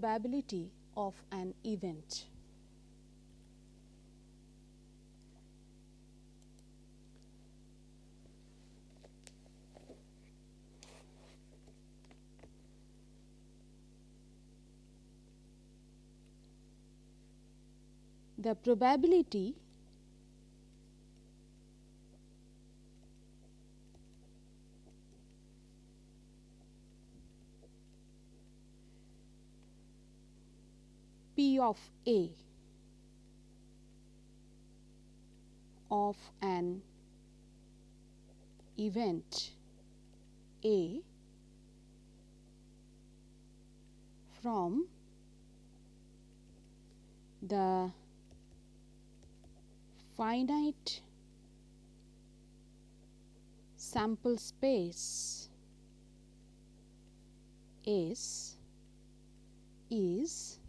probability of an event. The probability P of A. Of an event. A from the finite sample space S is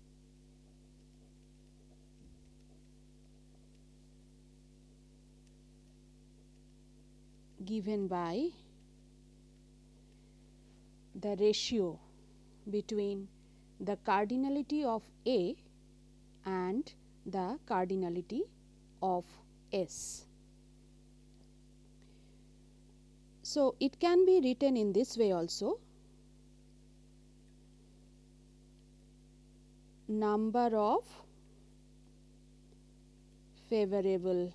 given by the ratio between the cardinality of A and the cardinality of S. So, it can be written in this way also number of favorable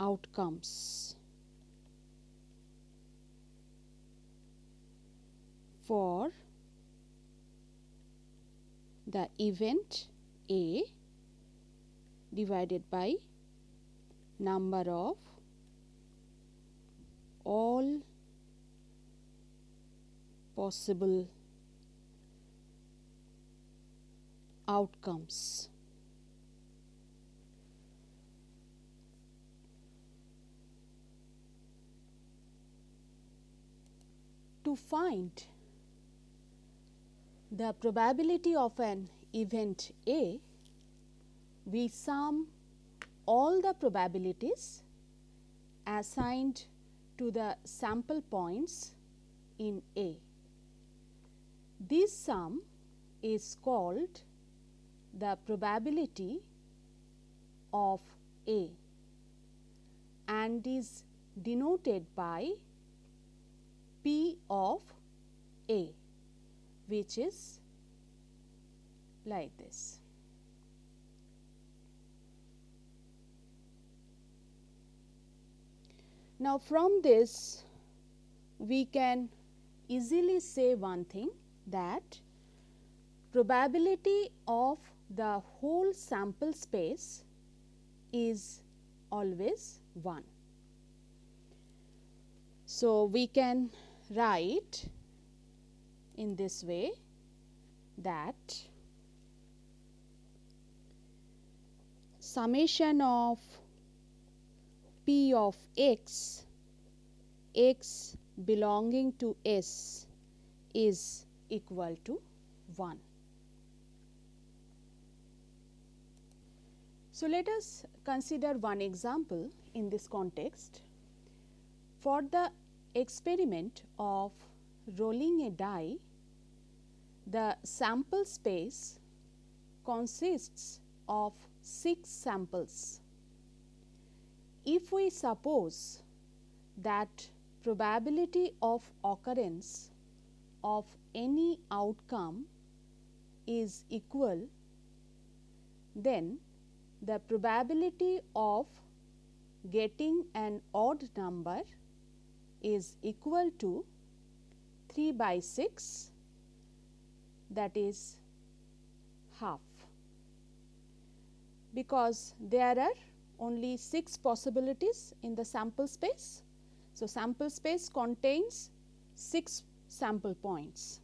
outcomes for the event A divided by number of all possible outcomes. To find the probability of an event A, we sum all the probabilities assigned to the sample points in A. This sum is called the probability of A and is denoted by P of A which is like this. Now, from this we can easily say one thing that probability of the whole sample space is always 1. So, we can write in this way that summation of p of x, x belonging to S is equal to 1. So, let us consider one example in this context. For the experiment of rolling a die, the sample space consists of 6 samples. If we suppose that probability of occurrence of any outcome is equal, then the probability of getting an odd number is equal to 3 by 6 that is half because there are only 6 possibilities in the sample space. So, sample space contains 6 sample points.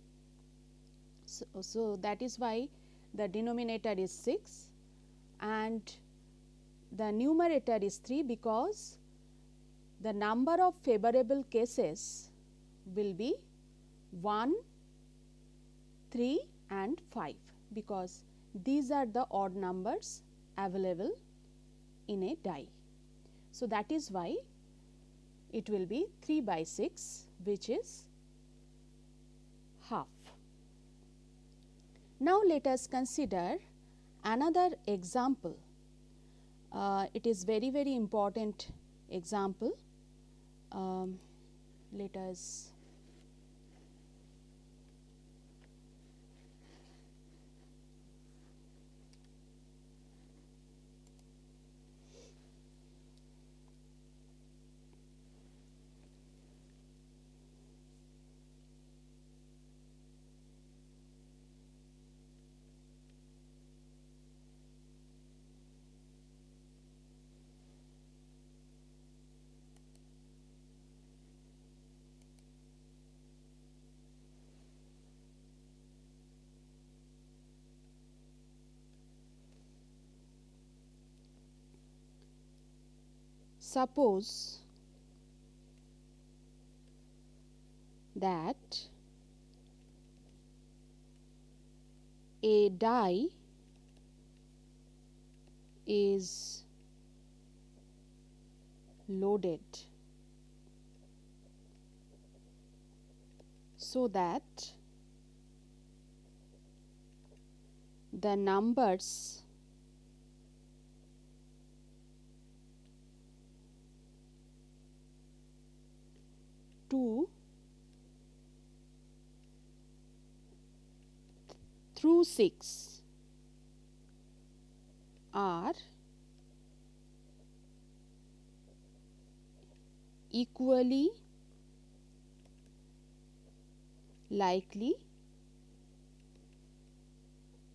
So, so that is why the denominator is 6 and the numerator is 3 because the number of favorable cases will be 1, 3 and 5 because these are the odd numbers available in a die. So, that is why it will be 3 by 6 which is half. Now, let us consider another example. Uh, it is very very important example. Um, let us Suppose that a die is loaded so that the numbers two through 6 are equally likely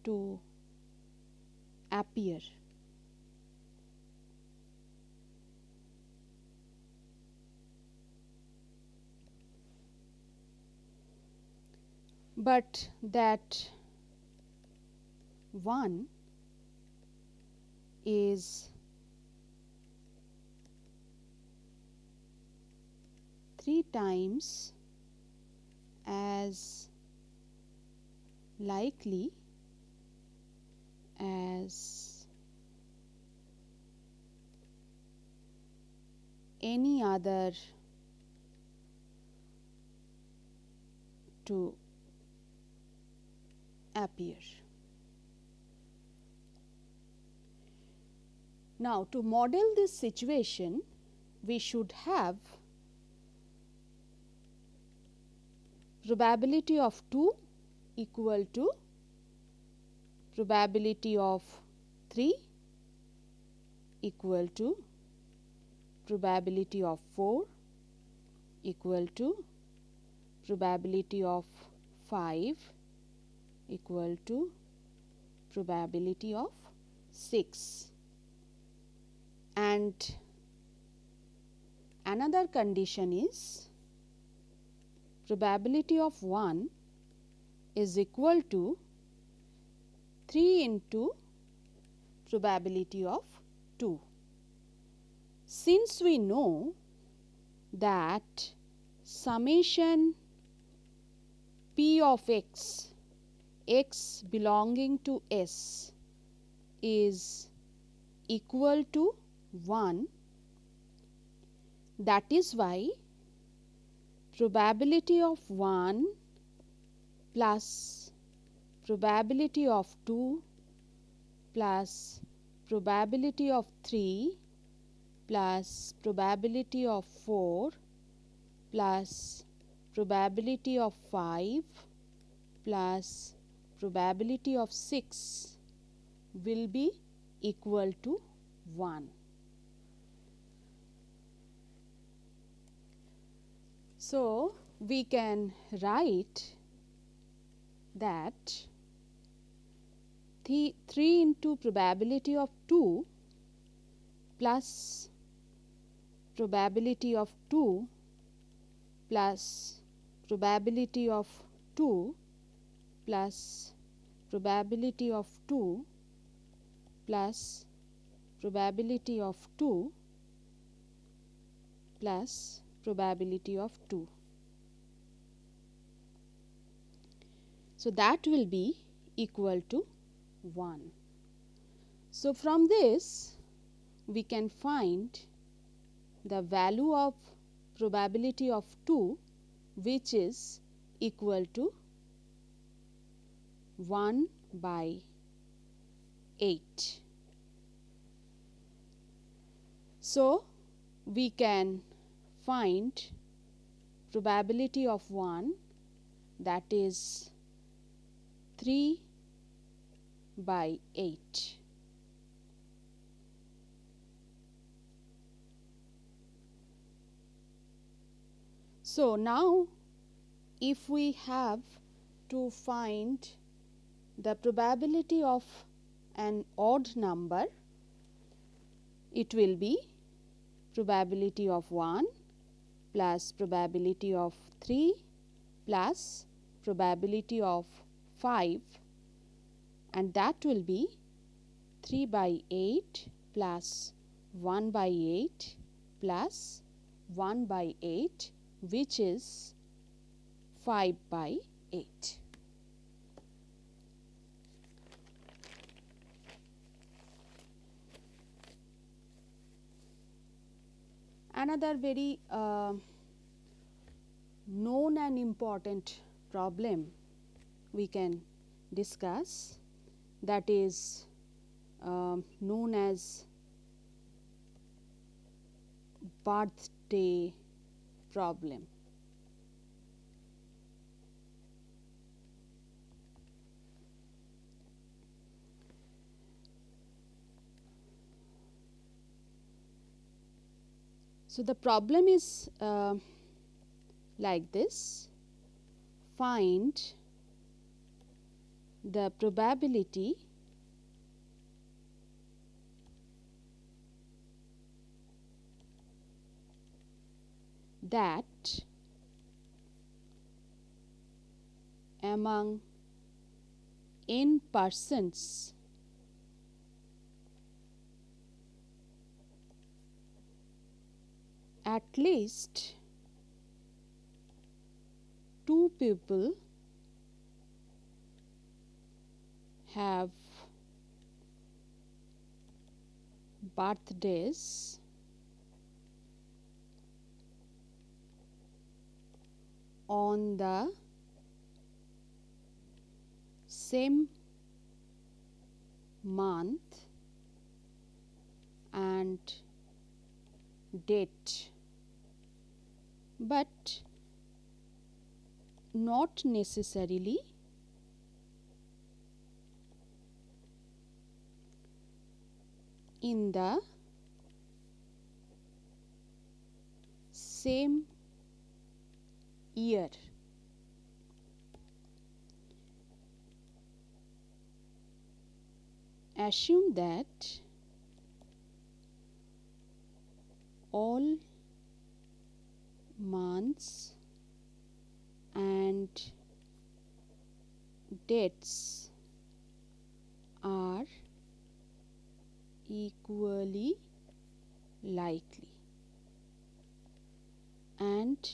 to appear. But that 1 is 3 times as likely as any other to appear. Now, to model this situation, we should have probability of 2 equal to probability of 3 equal to probability of 4 equal to probability of 5 equal to probability of 6 and another condition is probability of 1 is equal to 3 into probability of 2. Since we know that summation p of x x belonging to S is equal to 1 that is why probability of 1 plus probability of 2 plus probability of 3 plus probability of 4 plus probability of 5 plus probability of 6 will be equal to 1. So, we can write that 3 into probability of 2 plus probability of 2 plus probability of 2 plus probability of 2 plus probability of 2 plus probability of 2. So, that will be equal to 1. So, from this we can find the value of probability of 2 which is equal to 1 by 8. So, we can find probability of 1 that is 3 by 8. So, now if we have to find the probability of an odd number, it will be probability of 1 plus probability of 3 plus probability of 5 and that will be 3 by 8 plus 1 by 8 plus 1 by 8 which is 5 by 8. Another very uh, known and important problem we can discuss that is uh, known as birthday problem. So, the problem is uh, like this. Find the probability that among n persons at least two people have birthdays. On the same month and date but not necessarily in the same year. Assume that all months and dates are equally likely and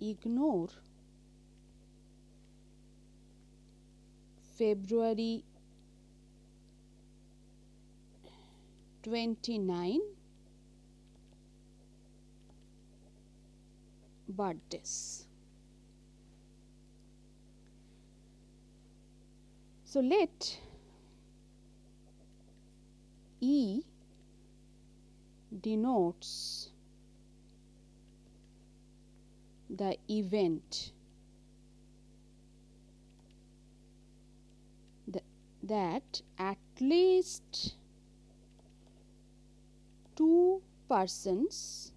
ignore February 29 birthdays. So, let E denotes the event th that at least two persons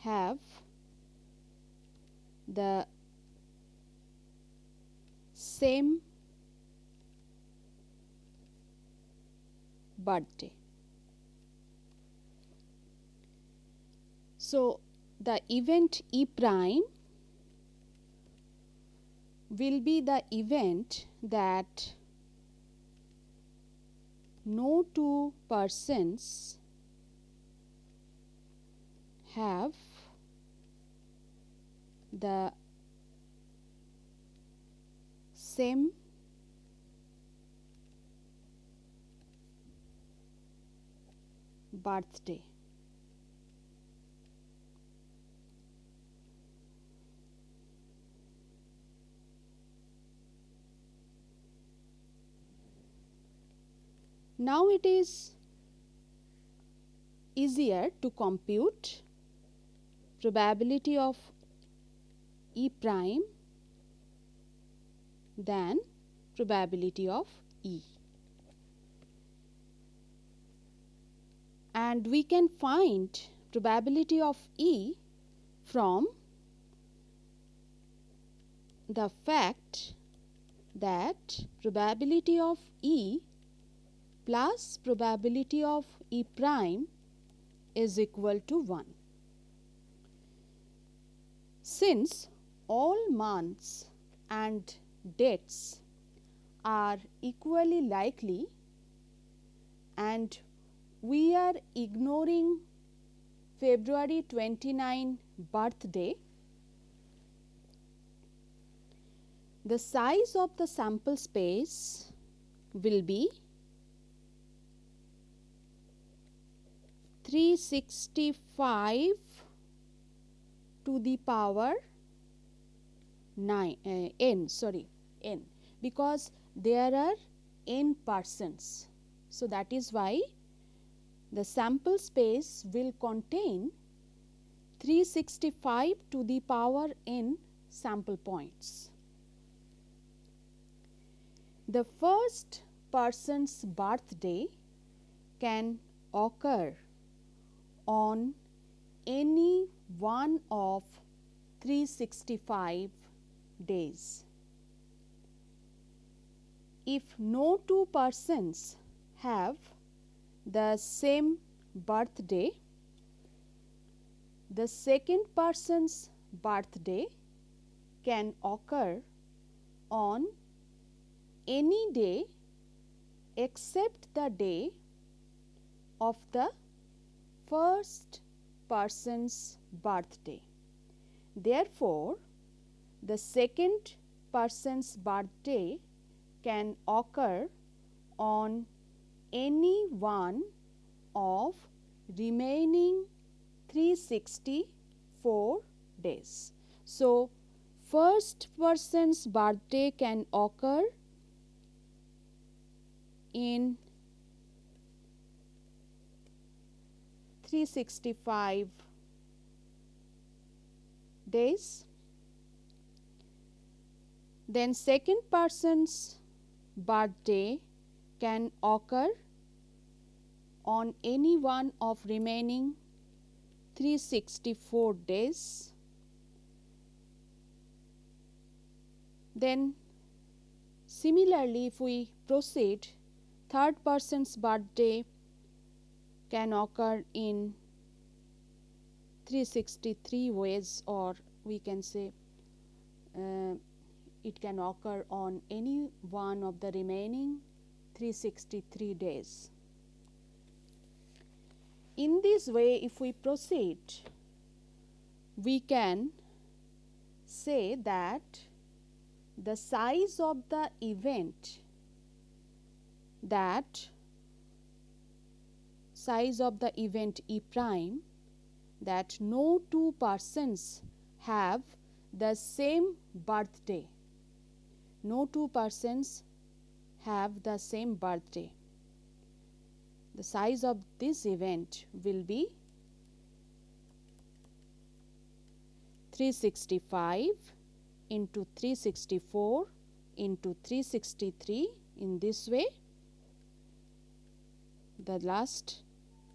have the same birthday. So, the event E prime will be the event that no two persons have the same birthday. Now it is easier to compute probability of E prime than probability of E. And we can find probability of E from the fact that probability of E plus probability of E prime is equal to 1. Since all months and dates are equally likely and we are ignoring February 29 birthday, the size of the sample space will be 365 to the power 9 uh, n sorry n because there are n persons. So, that is why the sample space will contain 365 to the power n sample points. The first person's birthday can occur on any one of 365 days. If no two persons have the same birthday, the second person's birthday can occur on any day except the day of the first person's birthday. Therefore, the second person's birthday can occur on any one of remaining 364 days. So, first person's birthday can occur in 365 days. Then second person's birthday can occur on any one of remaining 364 days. Then similarly if we proceed third person's birthday can occur in 363 ways or we can say uh, it can occur on any one of the remaining 363 days. In this way if we proceed we can say that the size of the event that size of the event E prime that no two persons have the same birthday. No two persons have the same birthday. The size of this event will be 365 into 364 into 363 in this way the last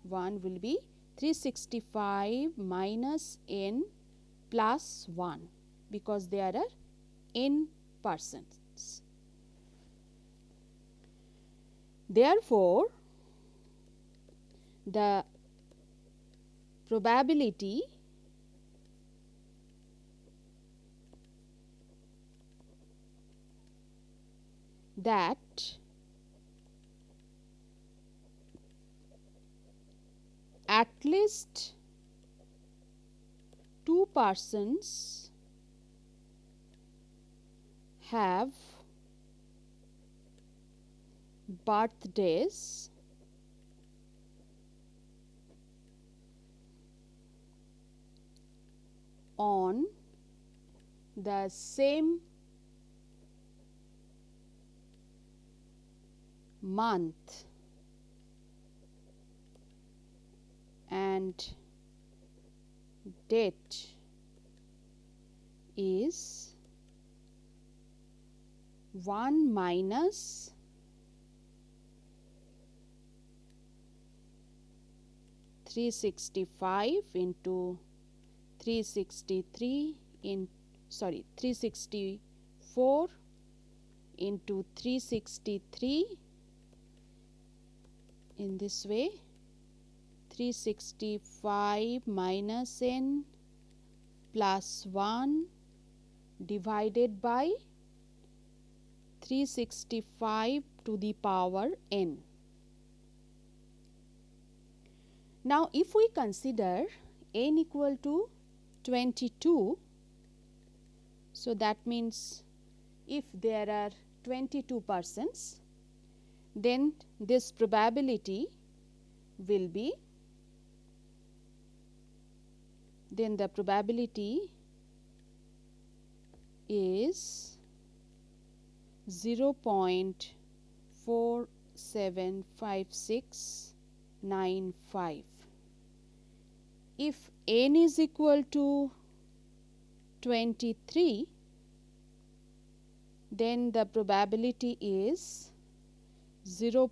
one will be 365 minus n plus 1 because there are n persons. Therefore, the probability that at least two persons have birthdays. On the same month. And date is 1 minus three sixty five into three sixty three in sorry three sixty four into three sixty three in this way. 365 minus n plus 1 divided by 365 to the power n. Now, if we consider n equal to 22, so that means if there are 22 persons, then this probability will be then the probability is 0 0.475695. If n is equal to 23, then the probability is 0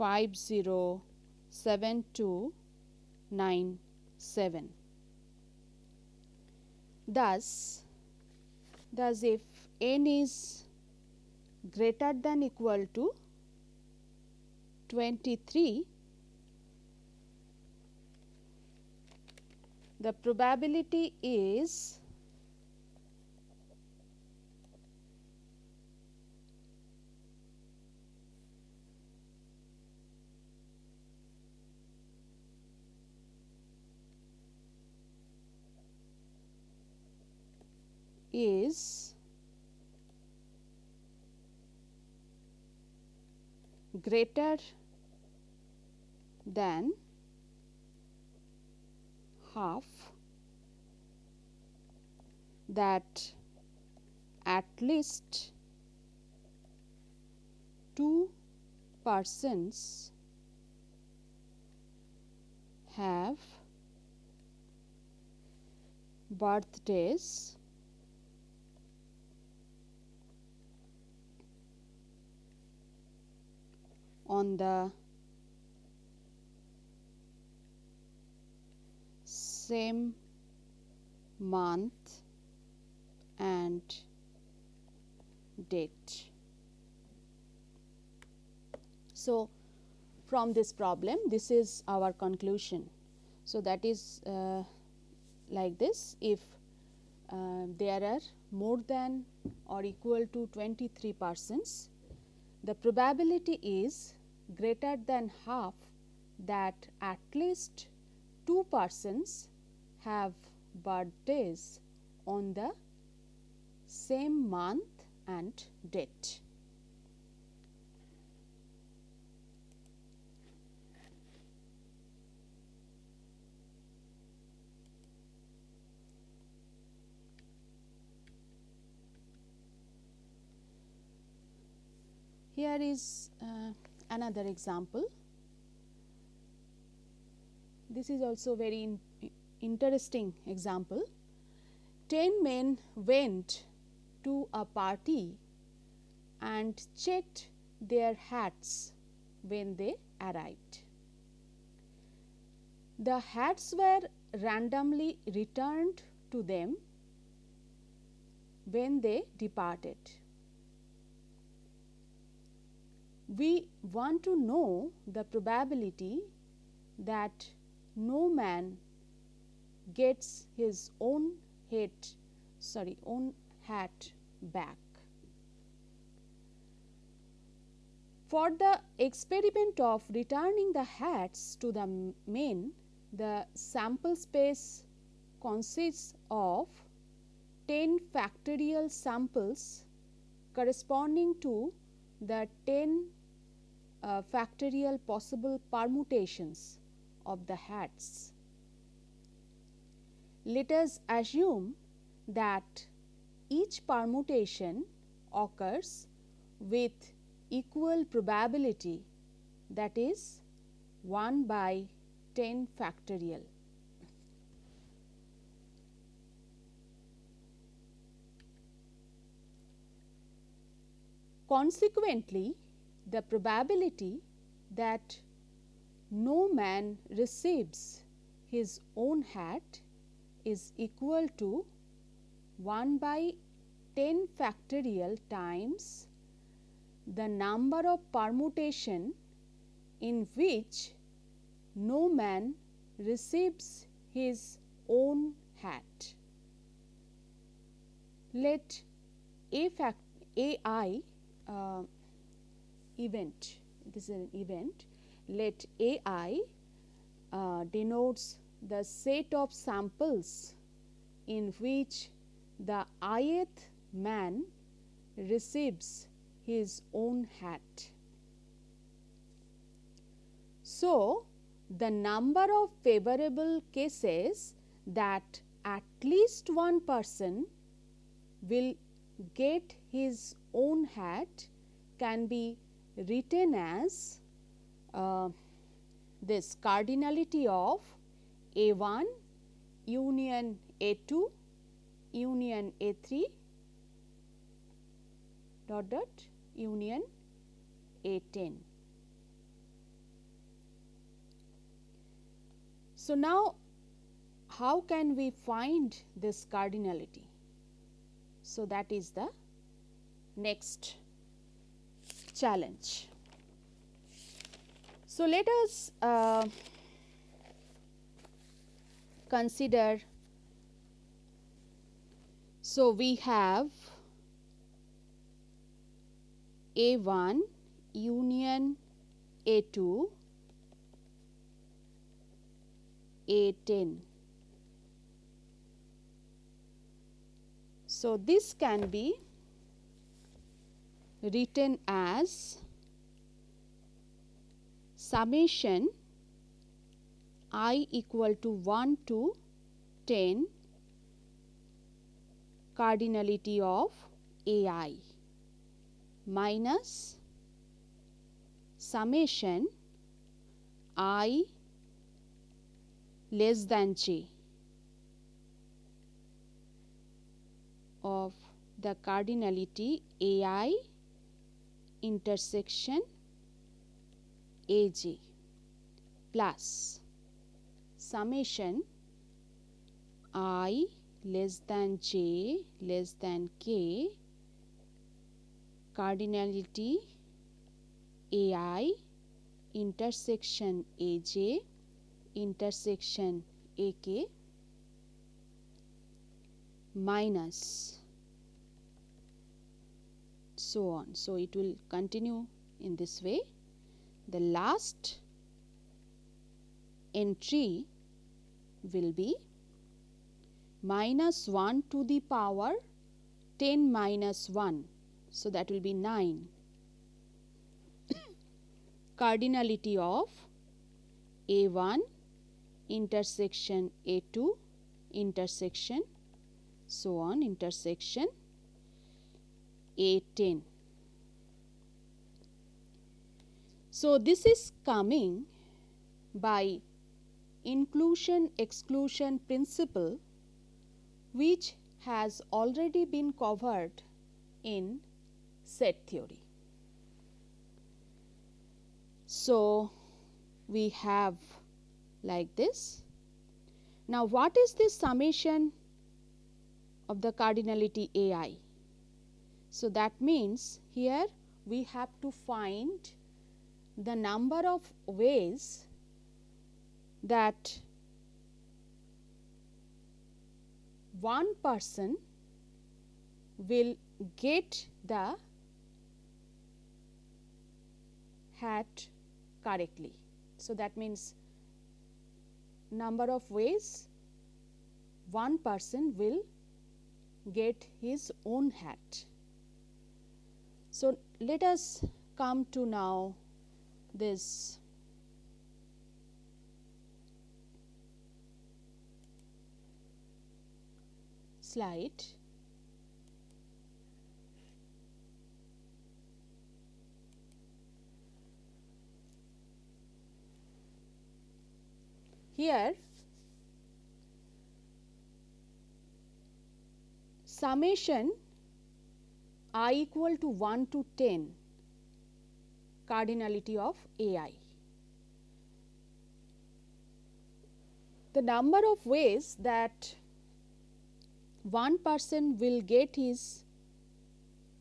0.507297. Thus, thus if n is greater than equal to 23, the probability is is greater than half that at least two persons have birthdays on the same month and date. So, from this problem this is our conclusion. So, that is uh, like this if uh, there are more than or equal to 23 persons the probability is greater than half that at least two persons have birthdays on the same month and date. Here is uh, another example. This is also very in interesting example. 10 men went to a party and checked their hats when they arrived. The hats were randomly returned to them when they departed. We want to know the probability that no man gets his own head sorry own hat back. For the experiment of returning the hats to the men, the sample space consists of 10 factorial samples corresponding to the 10 uh, factorial possible permutations of the hats. let us assume that each permutation occurs with equal probability that is 1 by 10 factorial. Consequently, the probability that no man receives his own hat is equal to 1 by 10 factorial times the number of permutation in which no man receives his own hat. Let a fact a i uh, event this is an event let a i uh, denotes the set of samples in which the ith man receives his own hat. So, the number of favorable cases that at least one person will get his own hat can be written as uh, this cardinality of A 1 union A 2 union A 3 dot dot union A 10. So, now how can we find this cardinality? So, that is the next challenge. So, let us uh, consider. So, we have A 1 union A 2 A 10. So, this can be written as summation i equal to 1 to 10 cardinality of a i minus summation i less than j of the cardinality a i intersection a j plus summation i less than j less than k cardinality a i intersection a j intersection a k minus so on. So, it will continue in this way. The last entry will be minus 1 to the power 10 minus 1. So, that will be 9 cardinality of A 1 intersection A 2 intersection so on intersection A 10. So, this is coming by inclusion exclusion principle which has already been covered in set theory. So, we have like this. Now, what is this summation of the cardinality A i? So, that means here we have to find the number of ways that one person will get the hat correctly. So, that means number of ways one person will get his own hat. So, let us come to now this slide. Here summation i equal to 1 to 10 cardinality of ai. The number of ways that one person will get his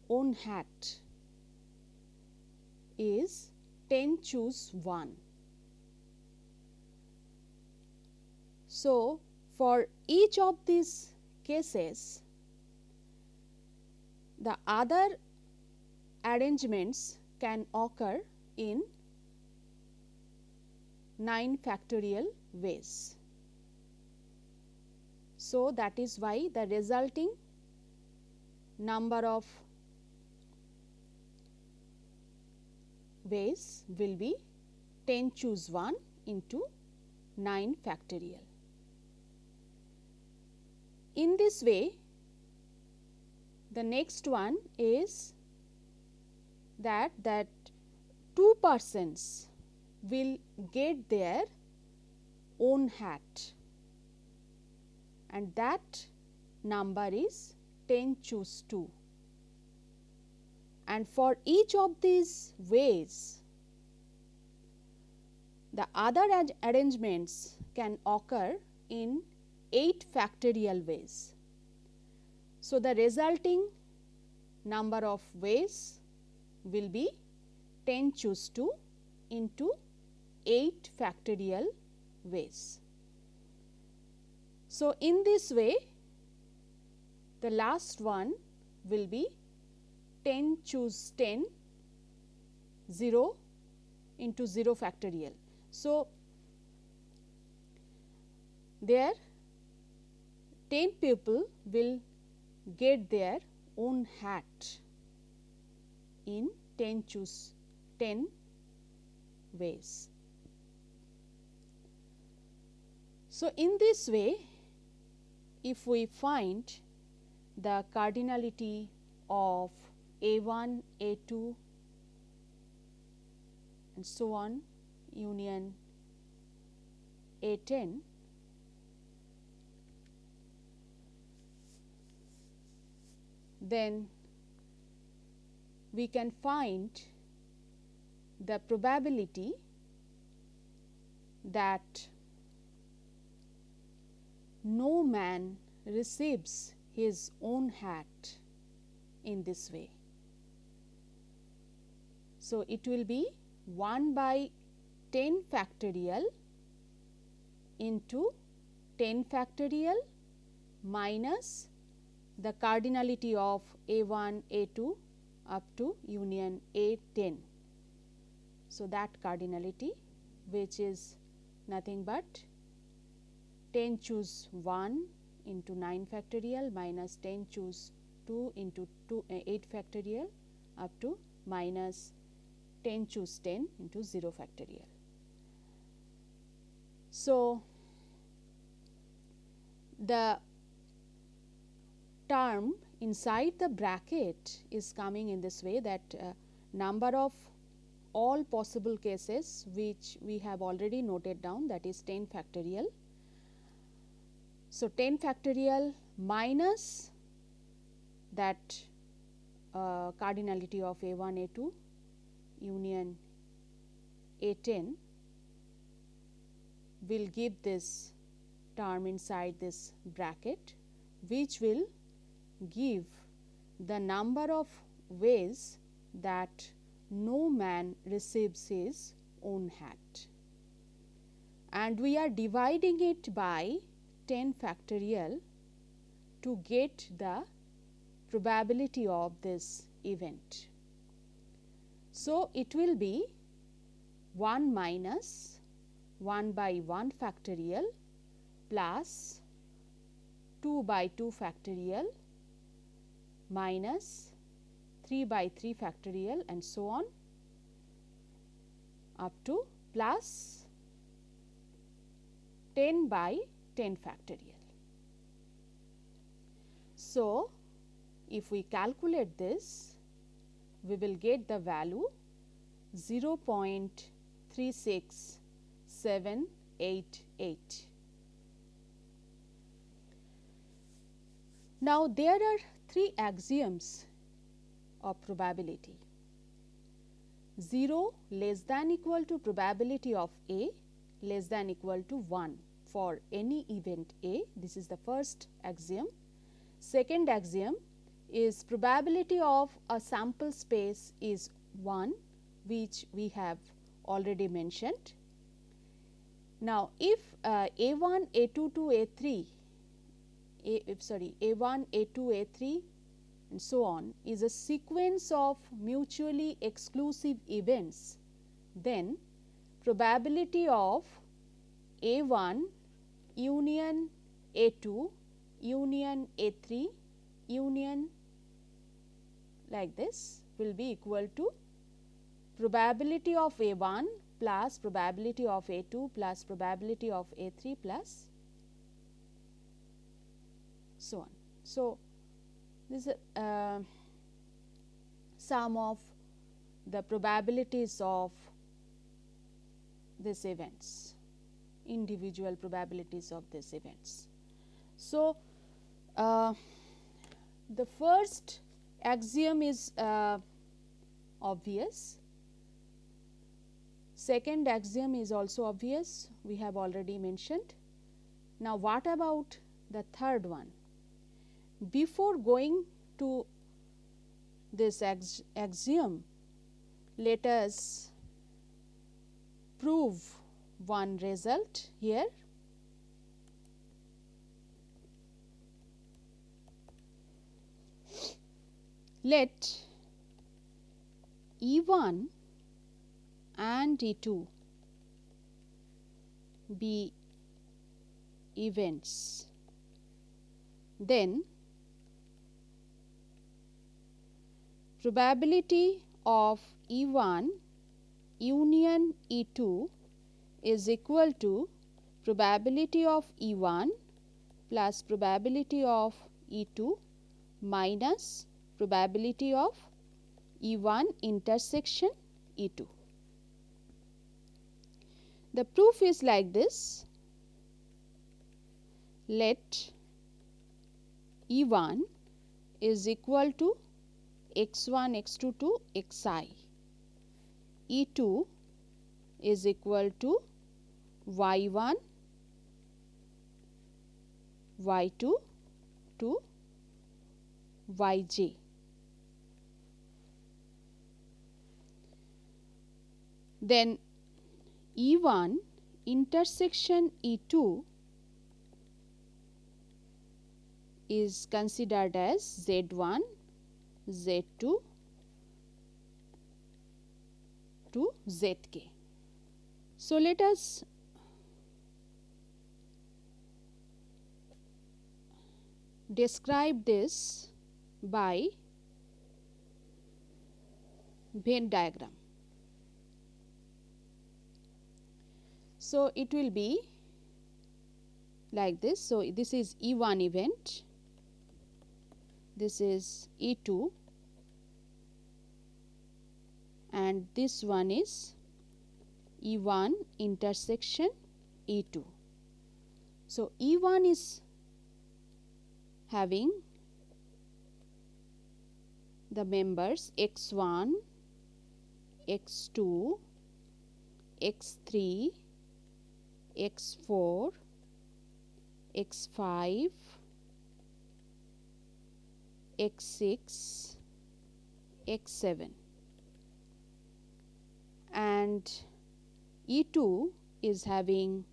own hat is 10 choose 1. So, for each of these cases the other arrangements can occur in 9 factorial ways. So, that is why the resulting number of ways will be 10 choose 1 into 9 factorial. In this way, the next one is that that two persons will get their own hat and that number is 10 choose 2 and for each of these ways the other arrangements can occur in 8 factorial ways. So, the resulting number of ways will be 10 choose 2 into 8 factorial ways. So, in this way the last one will be 10 choose 10 0 into 0 factorial. So, there 10 people will get their own hat in 10 choose 10 ways. So, in this way if we find the cardinality of A 1, A 2 and so on union A 10 then we can find the probability that no man receives his own hat in this way. So, it will be 1 by 10 factorial into 10 factorial minus the cardinality of A 1, A 2 up to union A 10. So, that cardinality which is nothing but 10 choose 1 into 9 factorial minus 10 choose 2 into 2 uh, 8 factorial up to minus 10 choose 10 into 0 factorial. So, the term inside the bracket is coming in this way that uh, number of all possible cases which we have already noted down that is 10 factorial. So, 10 factorial minus that uh, cardinality of A 1 A 2 union A 10 will give this term inside this bracket which will give the number of ways that no man receives his own hat and we are dividing it by 10 factorial to get the probability of this event. So, it will be 1 minus 1 by 1 factorial plus 2 by 2 factorial minus 3 by 3 factorial and so on up to plus 10 by 10 factorial. So, if we calculate this, we will get the value 0.36788. Now, there are three axioms of probability 0 less than equal to probability of A less than equal to 1 for any event A this is the first axiom. Second axiom is probability of a sample space is 1 which we have already mentioned. Now, if uh, A 1, A 2 to A 3, A, eh, sorry A 1, A 2, A 3 and so on is a sequence of mutually exclusive events, then probability of A 1 union A 2 union A 3 union like this will be equal to probability of A 1 plus probability of A 2 plus probability of A 3 plus so on. So, this is uh, sum of the probabilities of these events, individual probabilities of these events. So, uh, the first axiom is uh, obvious, second axiom is also obvious we have already mentioned. Now, what about the third one? Before going to this ax axiom, let us prove one result here. Let E 1 and E 2 be events, then probability of E 1 union E 2 is equal to probability of E 1 plus probability of E 2 minus probability of E 1 intersection E 2. The proof is like this. Let E 1 is equal to x1 x2 to xi e2 is equal to y1 y2 to yj then e1 intersection e2 is considered as z1 Z2 to Zk. So, let us describe this by Venn diagram. So, it will be like this. So, this is E1 event, this is E2 and this one is E 1 intersection E 2. So, E 1 is having the members x 1, x 2, x 3, x 4, x 5, x 6, x 7 and E 2 is having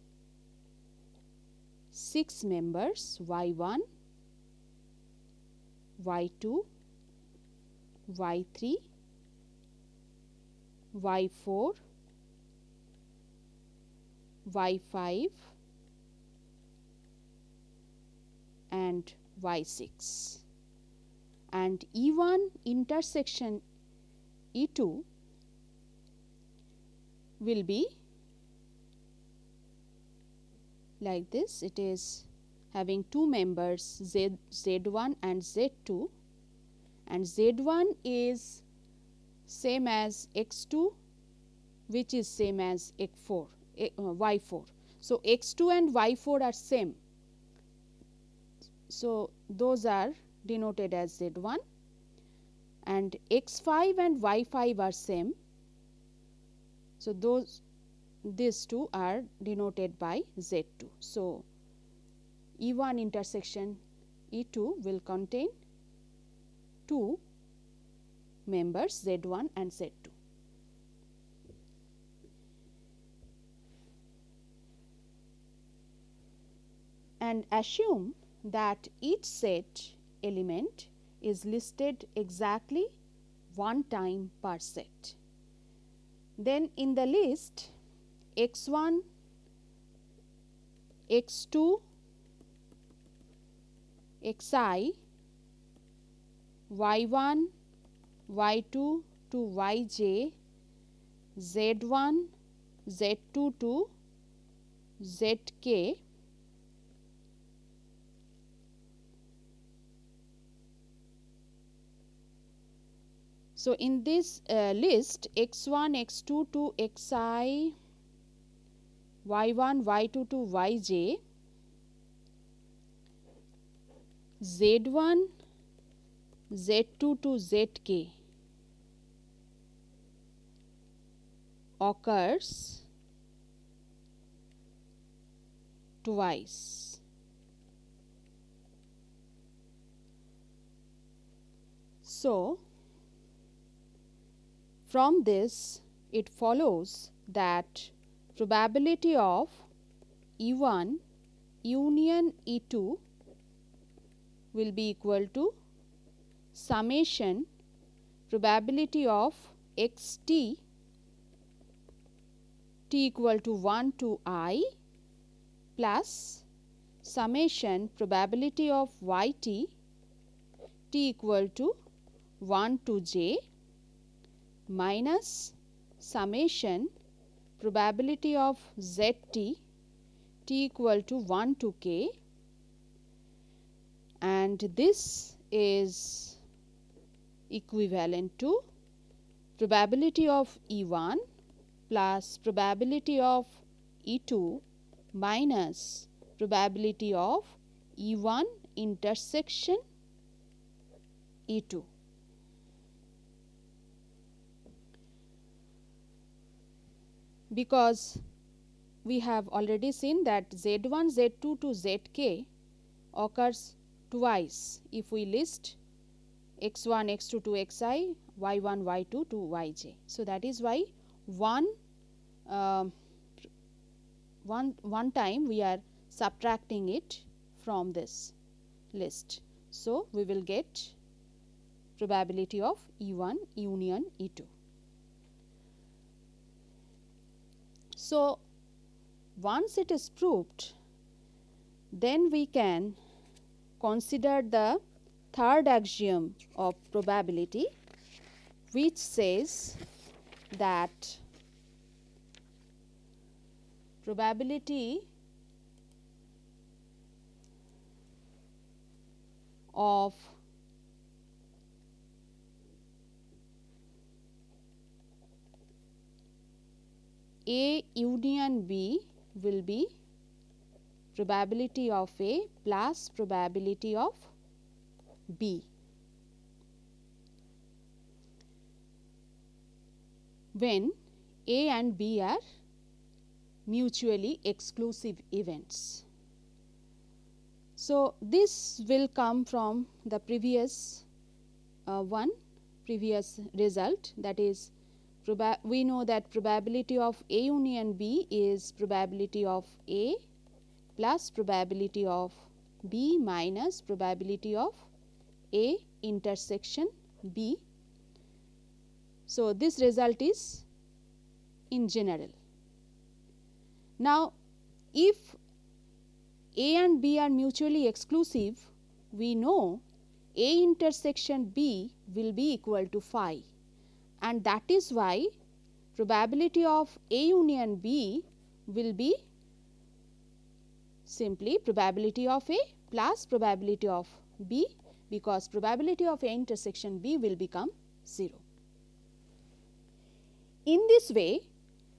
6 members y 1, y 2, y 3, y 4, y 5 and y 6 and E 1 intersection E 2 will be like this it is having two members Z, Z1 and Z2 and Z1 is same as X2 which is same as X4, uh, Y4. So, X2 and Y4 are same. So, those are denoted as Z1 and X5 and Y5 are same. So, those these two are denoted by Z2. So, E1 intersection E2 will contain two members Z1 and Z2. And assume that each set element is listed exactly one time per set. Then in the list x 1, x 2, x i, y 1, y 2 to y j, z 1, z 2 to z k So, in this uh, list x 1, x 2 to x i, y 1, y 2 to y j, z 1, z 2 to z k occurs twice. So, from this it follows that probability of E1 union E2 will be equal to summation probability of xt t equal to 1 to i plus summation probability of yt t equal to 1 to j minus summation probability of z t t equal to 1 to k and this is equivalent to probability of E1 plus probability of E2 minus probability of E1 intersection E2. Because we have already seen that Z1, Z2 to Zk occurs twice if we list x1, x2 to xi, y1, y2 to yj. So, that is why one, uh, one, one time we are subtracting it from this list. So, we will get probability of E1 union E2. So, once it is proved, then we can consider the third axiom of probability which says that probability of A union B will be probability of A plus probability of B. when A and B are mutually exclusive events. So, this will come from the previous uh, one previous result that is we know that probability of A union B is probability of A plus probability of B minus probability of A intersection B. So, this result is in general. Now, if A and B are mutually exclusive, we know A intersection B will be equal to phi and that is why probability of A union B will be simply probability of A plus probability of B because probability of A intersection B will become 0. In this way,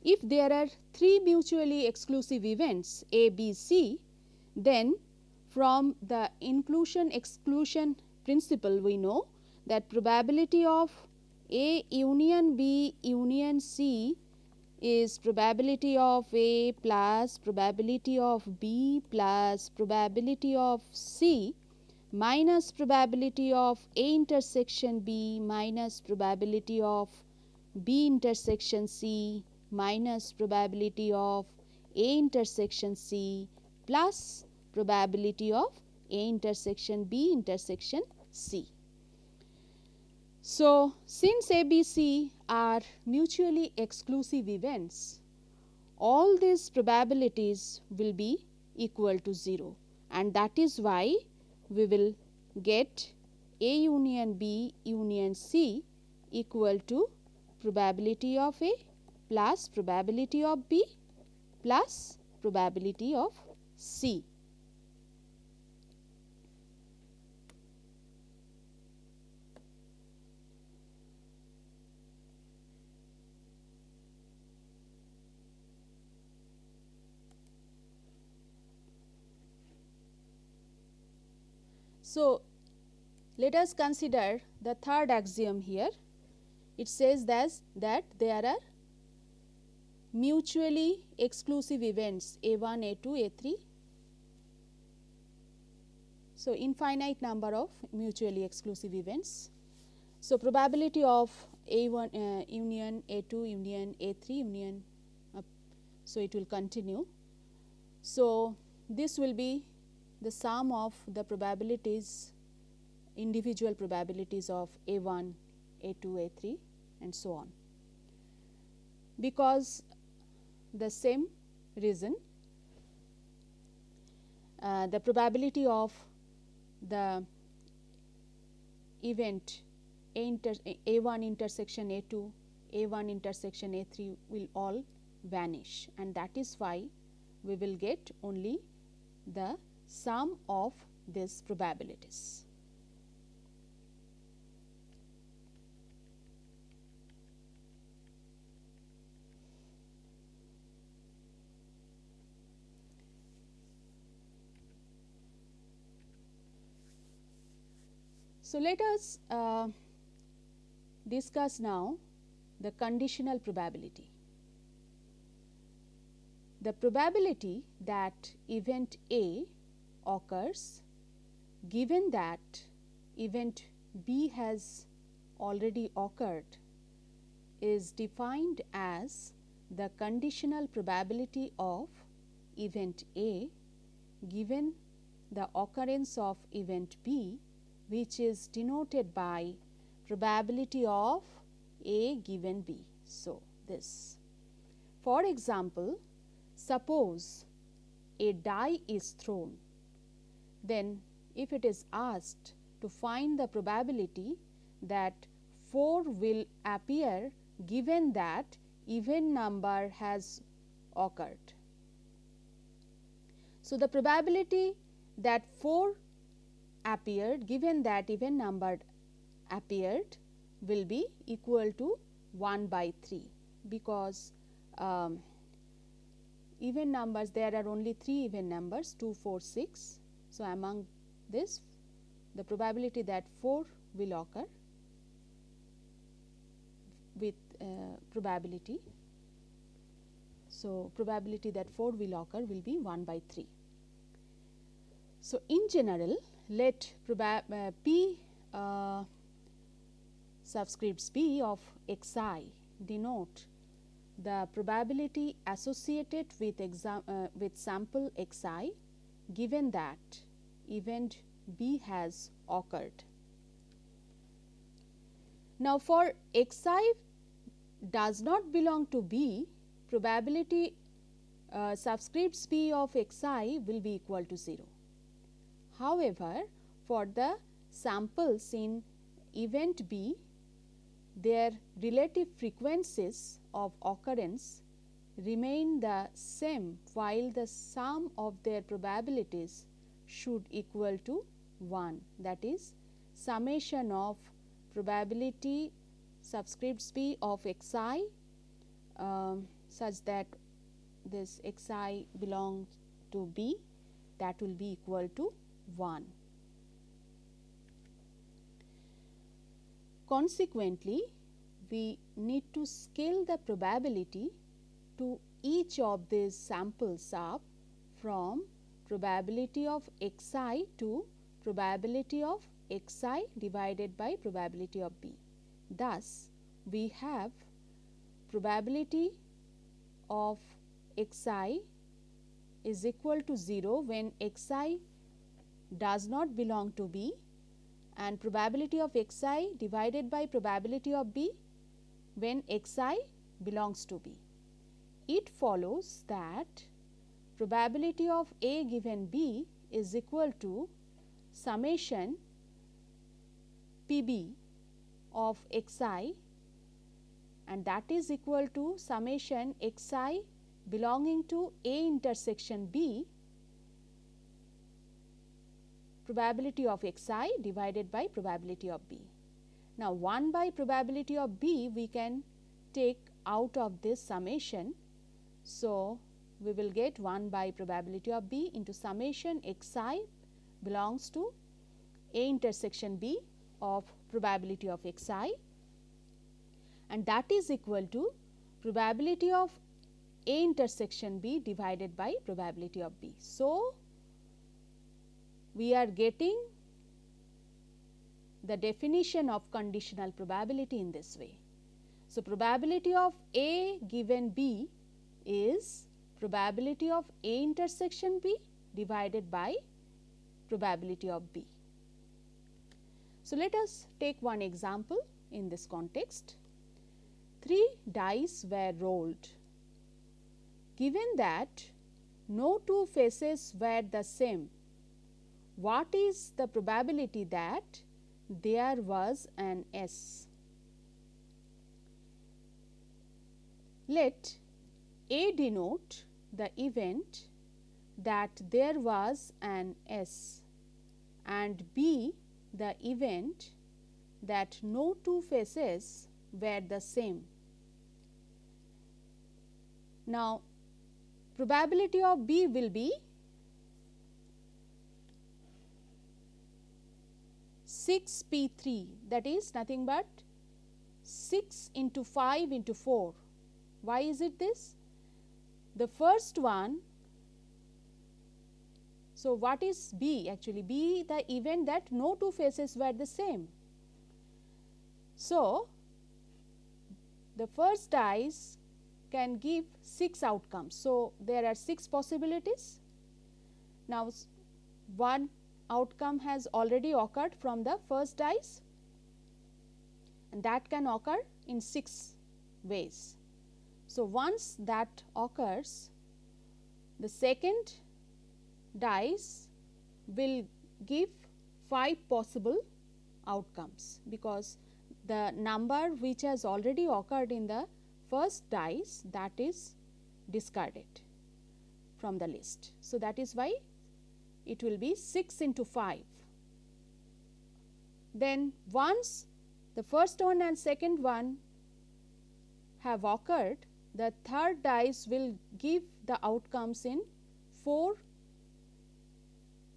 if there are 3 mutually exclusive events A, B, C, then from the inclusion exclusion principle we know that probability of A union B union C is probability of A plus probability of B plus probability of C minus probability of A intersection B minus probability of B intersection C minus probability of A intersection C plus probability of A intersection B intersection C. So, since ABC are mutually exclusive events, all these probabilities will be equal to 0 and that is why we will get A union B union C equal to probability of A plus probability of B plus probability of C. So, let us consider the third axiom here. It says that, that there are mutually exclusive events A1, A2, A3. So, infinite number of mutually exclusive events. So, probability of A1 uh, union A2 union A3 union uh, so it will continue. So, this will be the sum of the probabilities individual probabilities of A1, A2, A3 and so on. Because the same reason uh, the probability of the event A inter A1 intersection A2, A1 intersection A3 will all vanish and that is why we will get only the sum of these probabilities. So, let us uh, discuss now the conditional probability. The probability that event A occurs given that event B has already occurred is defined as the conditional probability of event A given the occurrence of event B which is denoted by probability of A given B. So, this. For example, suppose a die is thrown, then if it is asked to find the probability that 4 will appear given that even number has occurred. So, the probability that 4 appeared given that even number appeared will be equal to 1 by 3 because um, even numbers there are only 3 even numbers 2, 4, 6. So, among this the probability that 4 will occur with uh, probability. So, probability that 4 will occur will be 1 by 3. So, in general let uh, P uh, subscripts P of x i denote the probability associated with, exam, uh, with sample x i given that event B has occurred. Now, for x i does not belong to B, probability uh, subscripts P of x i will be equal to 0. However, for the samples in event B, their relative frequencies of occurrence remain the same while the sum of their probabilities should equal to 1 that is summation of probability subscripts b of x i uh, such that this x i belongs to b that will be equal to 1. Consequently, we need to scale the probability to each of these samples up from probability of x i to probability of x i divided by probability of b. Thus, we have probability of x i is equal to 0 when x i does not belong to b and probability of x i divided by probability of b when x i belongs to b. It follows that probability of a given b is equal to summation p b of x i and that is equal to summation x i belonging to a intersection b probability of x i divided by probability of b. Now, 1 by probability of b we can take out of this summation. So, we will get 1 by probability of b into summation x i belongs to a intersection b of probability of x i and that is equal to probability of a intersection b divided by probability of b. So, we are getting the definition of conditional probability in this way. So, probability of A given B is probability of A intersection B divided by probability of B. So, let us take one example in this context. Three dice were rolled. Given that no two faces were the same what is the probability that there was an ace. Let A denote the event that there was an ace and B the event that no two faces were the same. Now, probability of B will be 6 P 3 that is nothing but 6 into 5 into 4. Why is it this? The first one, so what is B actually? B the event that no two faces were the same. So, the first dice can give 6 outcomes. So, there are 6 possibilities. Now, one outcome has already occurred from the first dice and that can occur in 6 ways. So, once that occurs the second dice will give 5 possible outcomes because the number which has already occurred in the first dice that is discarded from the list. So, that is why it will be 6 into 5. Then once the first one and second one have occurred, the third dice will give the outcomes in 4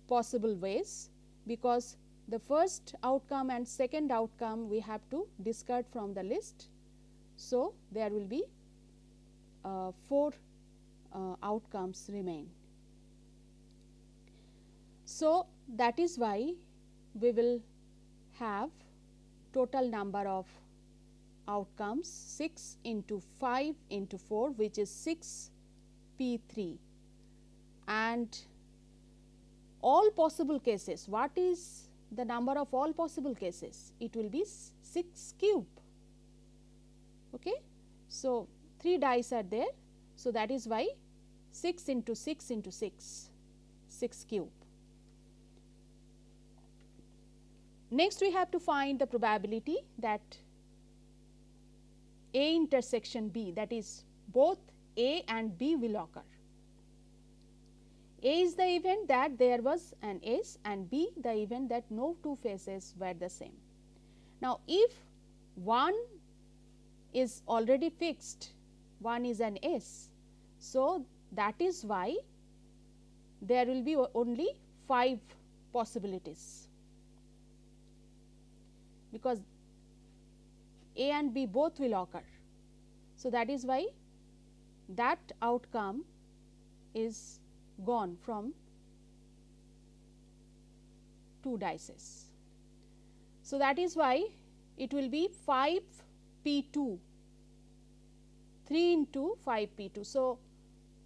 possible ways, because the first outcome and second outcome we have to discard from the list. So, there will be uh, 4 uh, outcomes remain. So, that is why we will have total number of outcomes 6 into 5 into 4 which is 6 P 3 and all possible cases what is the number of all possible cases it will be 6 cube. Okay. So, 3 dice are there. So, that is why 6 into 6 into 6 6 cube. Next we have to find the probability that A intersection B that is both A and B will occur. A is the event that there was an ace and B the event that no two faces were the same. Now, if one is already fixed, one is an ace. So, that is why there will be only 5 possibilities because A and B both will occur. So, that is why that outcome is gone from 2 dices. So, that is why it will be 5 P 2 3 into 5 P 2. So,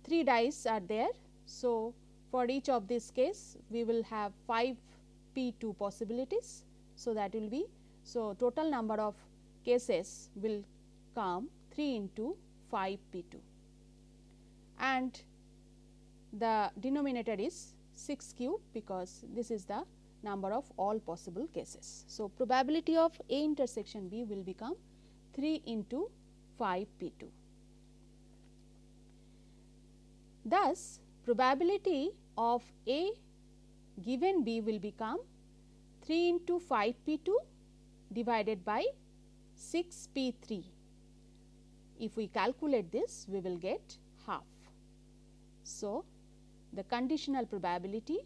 3 dice are there. So, for each of this case we will have 5 P 2 possibilities. So, that will be so total number of cases will come 3 into 5 P 2 and the denominator is 6 cube because this is the number of all possible cases. So, probability of A intersection B will become 3 into 5 P 2. Thus, probability of A given B will become 3 into 5 P 2 divided by 6 P 3. If we calculate this, we will get half. So, the conditional probability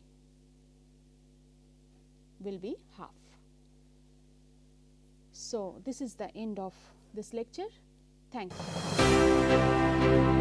will be half. So, this is the end of this lecture. Thank you.